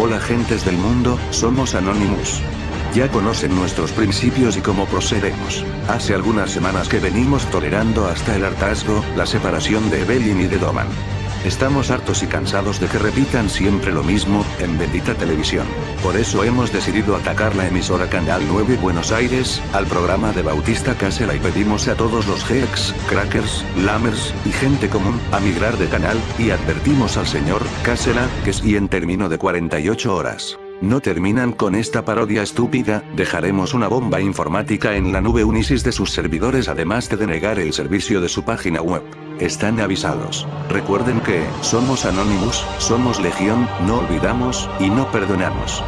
Hola gentes del mundo, somos Anonymous. Ya conocen nuestros principios y cómo procedemos. Hace algunas semanas que venimos tolerando hasta el hartazgo, la separación de Evelyn y de Doman. Estamos hartos y cansados de que repitan siempre lo mismo, en bendita televisión. Por eso hemos decidido atacar la emisora Canal 9 Buenos Aires, al programa de Bautista Casela y pedimos a todos los geeks, crackers, lamers, y gente común, a migrar de canal, y advertimos al señor, Casela, que si en término de 48 horas, no terminan con esta parodia estúpida, dejaremos una bomba informática en la nube Unisis de sus servidores además de denegar el servicio de su página web. Están avisados. Recuerden que, somos Anonymous, somos Legión, no olvidamos, y no perdonamos.